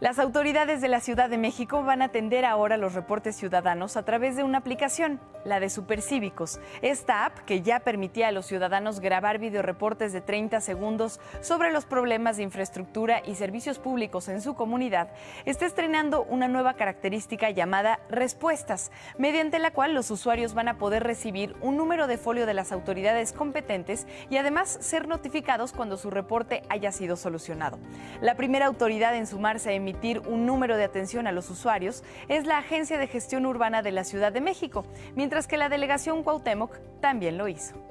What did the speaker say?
Las autoridades de la Ciudad de México van a atender ahora los reportes ciudadanos a través de una aplicación, la de Supercívicos. Esta app, que ya permitía a los ciudadanos grabar videoreportes de 30 segundos sobre los problemas de infraestructura y servicios públicos en su comunidad, está estrenando una nueva característica llamada Respuestas, mediante la cual los usuarios van a poder recibir un número de folio de las autoridades competentes y además ser notificados cuando su reporte haya sido solucionado. La primera autoridad en sumarse a emitir un número de atención a los usuarios es la Agencia de Gestión Urbana de la Ciudad de México, mientras que la delegación Cuauhtémoc también lo hizo.